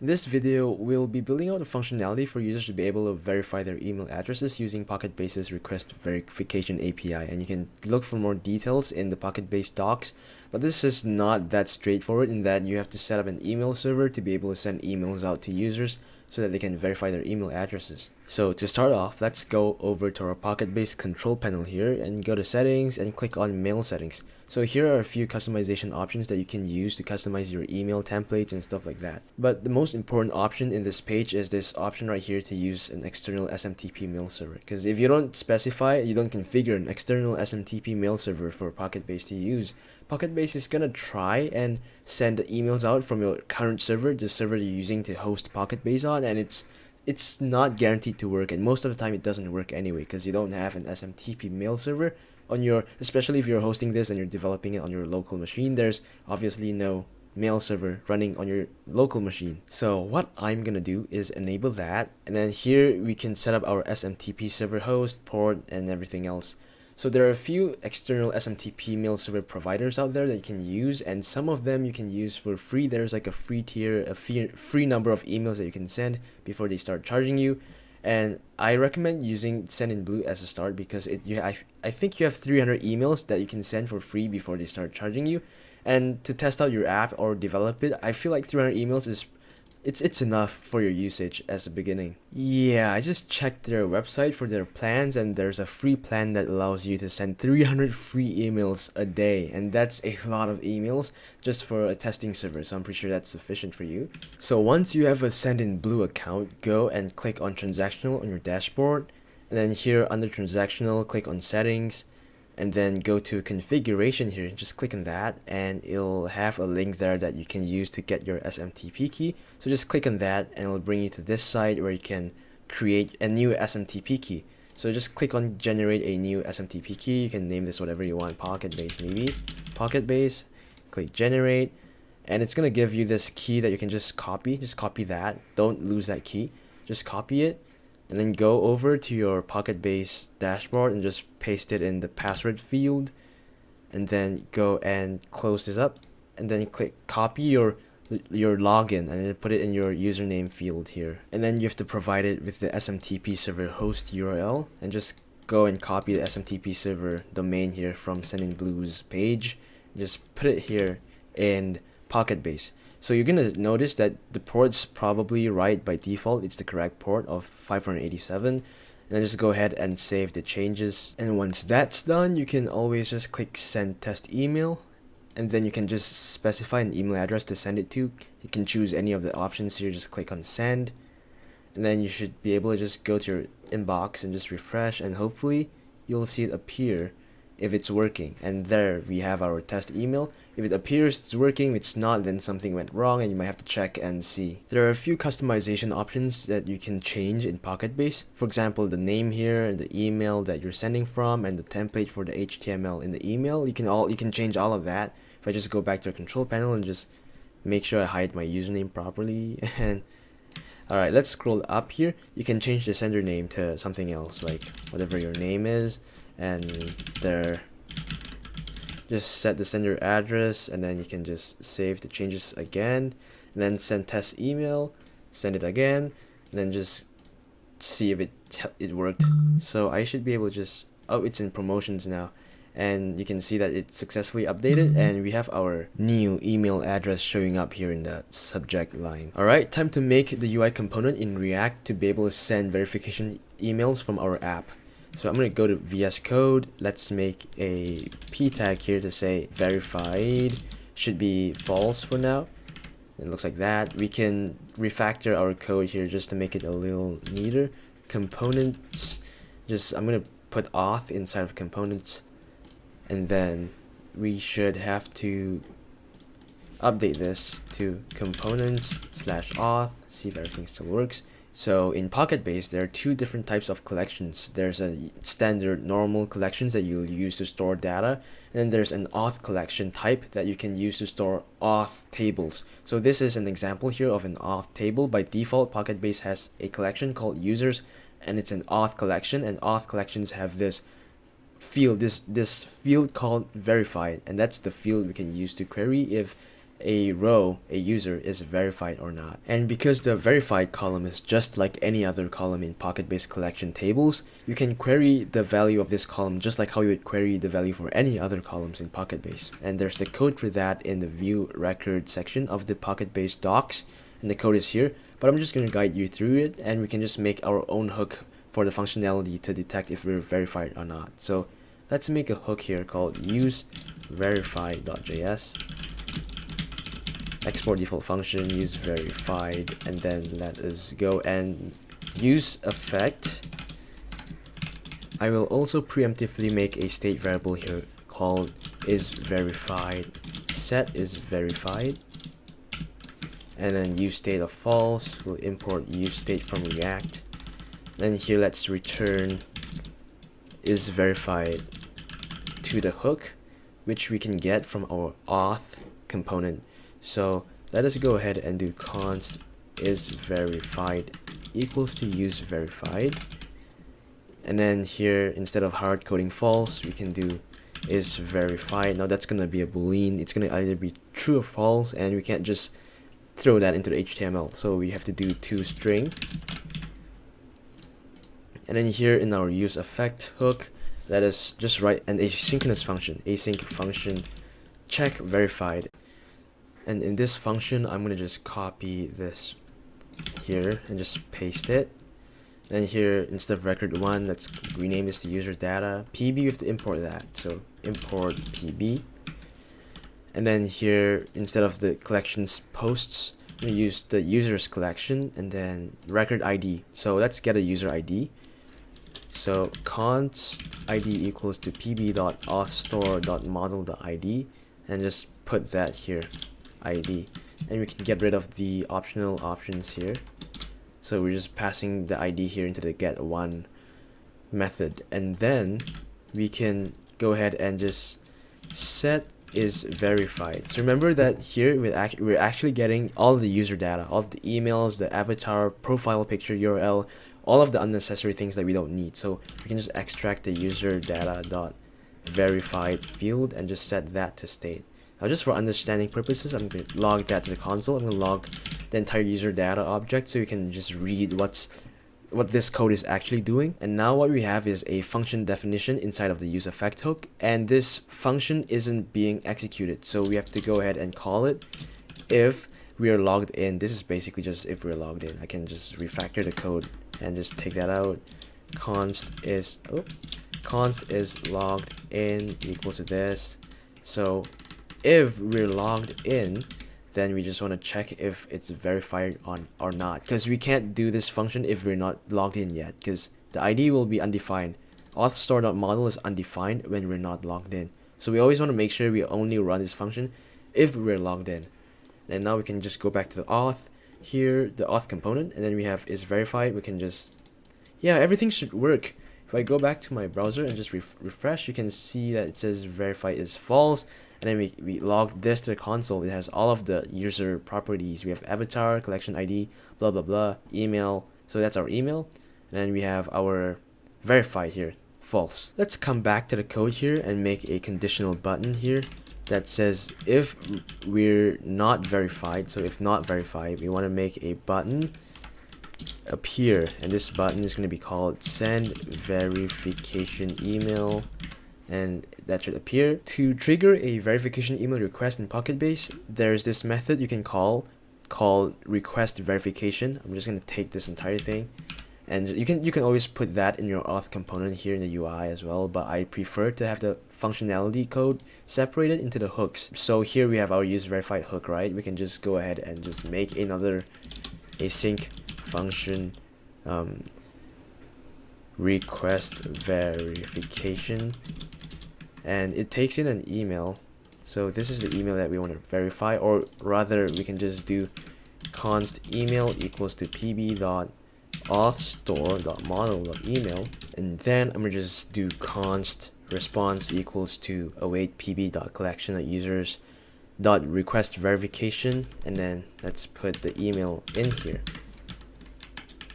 In this video, we'll be building out a functionality for users to be able to verify their email addresses using PocketBase's request verification API and you can look for more details in the PocketBase docs but this is not that straightforward in that you have to set up an email server to be able to send emails out to users so that they can verify their email addresses. So to start off, let's go over to our PocketBase control panel here and go to settings and click on mail settings. So here are a few customization options that you can use to customize your email templates and stuff like that. But the most important option in this page is this option right here to use an external SMTP mail server. Because if you don't specify, you don't configure an external SMTP mail server for PocketBase to use, PocketBase is gonna try and send emails out from your current server, the server you're using to host PocketBase on, and it's it's not guaranteed to work, and most of the time it doesn't work anyway because you don't have an SMTP mail server on your, especially if you're hosting this and you're developing it on your local machine. There's obviously no mail server running on your local machine. So what I'm gonna do is enable that, and then here we can set up our SMTP server host, port, and everything else. So there are a few external SMTP mail server providers out there that you can use and some of them you can use for free. There's like a free tier, a free, free number of emails that you can send before they start charging you. And I recommend using Sendinblue as a start because it you I, I think you have 300 emails that you can send for free before they start charging you. And to test out your app or develop it, I feel like 300 emails is it's it's enough for your usage as a beginning. Yeah, I just checked their website for their plans and there's a free plan that allows you to send 300 free emails a day and that's a lot of emails just for a testing server so I'm pretty sure that's sufficient for you. So once you have a Sendinblue account, go and click on transactional on your dashboard and then here under transactional click on settings and then go to configuration here. Just click on that and it'll have a link there that you can use to get your SMTP key. So just click on that and it'll bring you to this site where you can create a new SMTP key. So just click on generate a new SMTP key. You can name this whatever you want PocketBase maybe PocketBase click generate and it's gonna give you this key that you can just copy. Just copy that. Don't lose that key. Just copy it and then go over to your PocketBase dashboard and just paste it in the password field and then go and close this up and then click copy your your login and put it in your username field here. And then you have to provide it with the SMTP server host URL and just go and copy the SMTP server domain here from Sendinblue's page. Just put it here in PocketBase so you're gonna notice that the port's probably right by default. It's the correct port of 587. And then just go ahead and save the changes. And once that's done, you can always just click send test email. And then you can just specify an email address to send it to. You can choose any of the options here. Just click on send. And then you should be able to just go to your inbox and just refresh. And hopefully you'll see it appear if it's working. And there we have our test email. If it appears it's working if it's not then something went wrong and you might have to check and see. There are a few customization options that you can change in PocketBase for example the name here the email that you're sending from and the template for the HTML in the email. You can all you can change all of that. If I just go back to the control panel and just make sure I hide my username properly. And Alright, let's scroll up here. You can change the sender name to something else, like whatever your name is and there just set the sender address and then you can just save the changes again and then send test email send it again and then just see if it it worked so I should be able to just oh it's in promotions now and you can see that it's successfully updated and we have our new email address showing up here in the subject line. Alright, time to make the UI component in React to be able to send verification emails from our app. So I'm going to go to VS Code. Let's make a p tag here to say verified. Should be false for now. It looks like that. We can refactor our code here just to make it a little neater. Components. Just I'm going to put auth inside of components. And then we should have to update this to components slash auth. See if everything still works. So in PocketBase, there are two different types of collections. There's a standard normal collections that you'll use to store data, and then there's an auth collection type that you can use to store auth tables. So this is an example here of an auth table. By default, PocketBase has a collection called users, and it's an auth collection, and auth collections have this field, this, this field called verified, and that's the field we can use to query if a row, a user, is verified or not. And because the verified column is just like any other column in PocketBase collection tables, you can query the value of this column just like how you would query the value for any other columns in PocketBase. And there's the code for that in the view record section of the PocketBase docs, and the code is here. But I'm just going to guide you through it, and we can just make our own hook for the functionality to detect if we're verified or not. So let's make a hook here called use verify.js export default function use verified and then let us go and use effect. I will also preemptively make a state variable here called is verified set is verified and then use state of false we'll import use state from react. Then here let's return is verified to the hook which we can get from our auth component so let us go ahead and do const is verified equals to use verified. And then here, instead of hard coding false, we can do is verified. Now that's going to be a boolean. It's going to either be true or false, and we can't just throw that into the HTML. So we have to do toString. And then here in our use effect hook, let us just write an asynchronous function, async function check verified and in this function I'm gonna just copy this here and just paste it. And here instead of record 1 let's rename this to user data. Pb we have to import that. So import pb and then here instead of the collections posts we use the users collection and then record id so let's get a user id so const id equals to pb.authstore.model.id and just put that here ID and we can get rid of the optional options here. So we're just passing the ID here into the get one method. And then we can go ahead and just set is verified. So remember that here we're, act we're actually getting all the user data all the emails the avatar profile picture URL all of the unnecessary things that we don't need. So we can just extract the user data dot verified field and just set that to state now just for understanding purposes, I'm going to log that to the console. I'm going to log the entire user data object so you can just read what's what this code is actually doing. And now what we have is a function definition inside of the use effect hook. And this function isn't being executed. So we have to go ahead and call it if we are logged in. This is basically just if we're logged in. I can just refactor the code and just take that out. const is oh, const is logged in equals to this. So if we're logged in then we just want to check if it's verified on or not. Because we can't do this function if we're not logged in yet because the ID will be undefined. Authstore.model is undefined when we're not logged in. So we always want to make sure we only run this function if we're logged in. And now we can just go back to the auth here the auth component and then we have is verified. We can just yeah everything should work. If I go back to my browser and just ref refresh you can see that it says verify is false and then we, we log this to the console. It has all of the user properties. We have avatar collection id blah blah blah email. So that's our email. And then we have our verify here. False. Let's come back to the code here and make a conditional button here that says if we're not verified. So if not verified we want to make a button appear and this button is going to be called send verification email and that should appear. To trigger a verification email request in Pocketbase, there's this method you can call called request verification. I'm just going to take this entire thing and you can you can always put that in your auth component here in the UI as well but I prefer to have the functionality code separated into the hooks so here we have our use verified hook right we can just go ahead and just make another async function um, request verification and it takes in an email. So this is the email that we want to verify or rather we can just do const email equals to pb dot authstore dot model dot email and then I'm gonna just do const response equals to await pb dot collection of users dot request verification. And then let's put the email in here.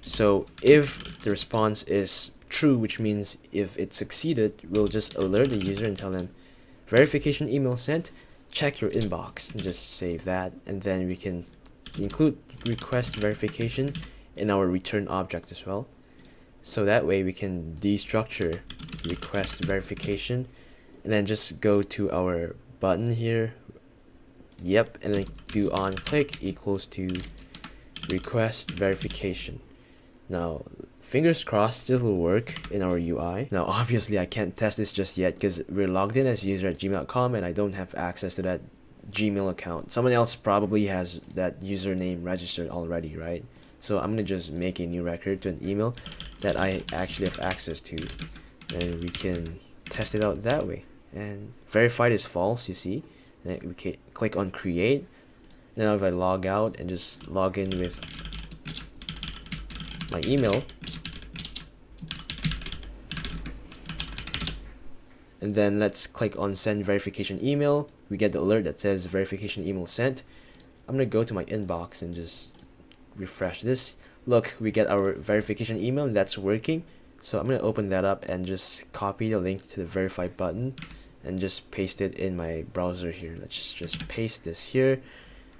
So if the response is true, which means if it succeeded, we'll just alert the user and tell them verification email sent. check your inbox and just save that and then we can include request verification in our return object as well so that way we can destructure request verification and then just go to our button here yep and then do on click equals to request verification now fingers crossed this will work in our UI now obviously I can't test this just yet because we're logged in as user at gmail.com and I don't have access to that Gmail account. Someone else probably has that username registered already right? So I'm gonna just make a new record to an email that I actually have access to and we can test it out that way. And verified is false you see. And we can click on create. And now if I log out and just log in with my email and then let's click on send verification email. We get the alert that says verification email sent. I'm gonna go to my inbox and just refresh this. Look we get our verification email that's working. So I'm gonna open that up and just copy the link to the verify button and just paste it in my browser here. Let's just paste this here.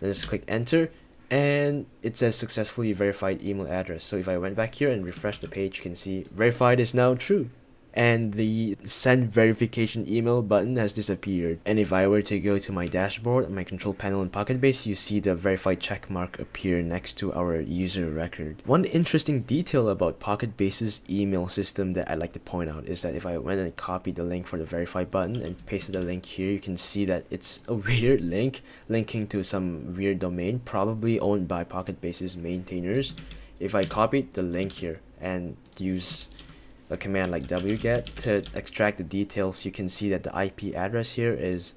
And just click enter and it says successfully verified email address. So if I went back here and refresh the page you can see verified is now true and the send verification email button has disappeared and if I were to go to my dashboard my control panel in Pocketbase you see the verified check mark appear next to our user record. One interesting detail about Pocketbase's email system that I'd like to point out is that if I went and copied the link for the verify button and pasted the link here you can see that it's a weird link linking to some weird domain probably owned by Pocketbase's maintainers. If I copied the link here and use a command like wget to extract the details. You can see that the IP address here is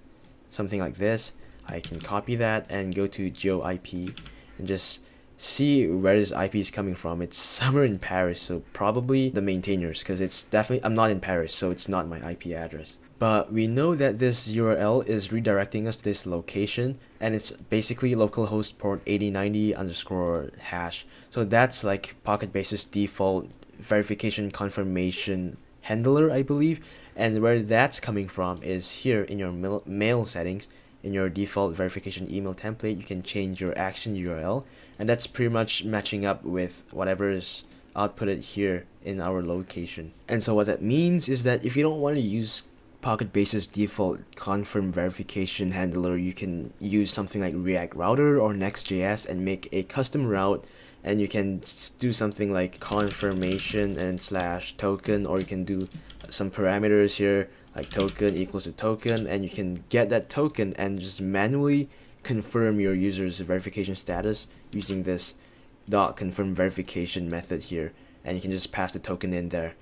something like this. I can copy that and go to GeoIP and just see where this IP is coming from. It's somewhere in Paris so probably the maintainers because it's definitely I'm not in Paris so it's not my IP address. But we know that this URL is redirecting us to this location and it's basically localhost port 8090 underscore hash. So that's like pocket Pocketbase's default verification confirmation handler I believe. And where that's coming from is here in your mail, settings. In your default verification email template you can change your action URL and that's pretty much matching up with whatever is outputted here in our location. And so what that means is that if you don't want to use Pocket Pocketbase's default confirm verification handler you can use something like React Router or Next.js and make a custom route and you can do something like confirmation and slash token or you can do some parameters here like token equals to token and you can get that token and just manually confirm your user's verification status using this dot confirm verification method here. And you can just pass the token in there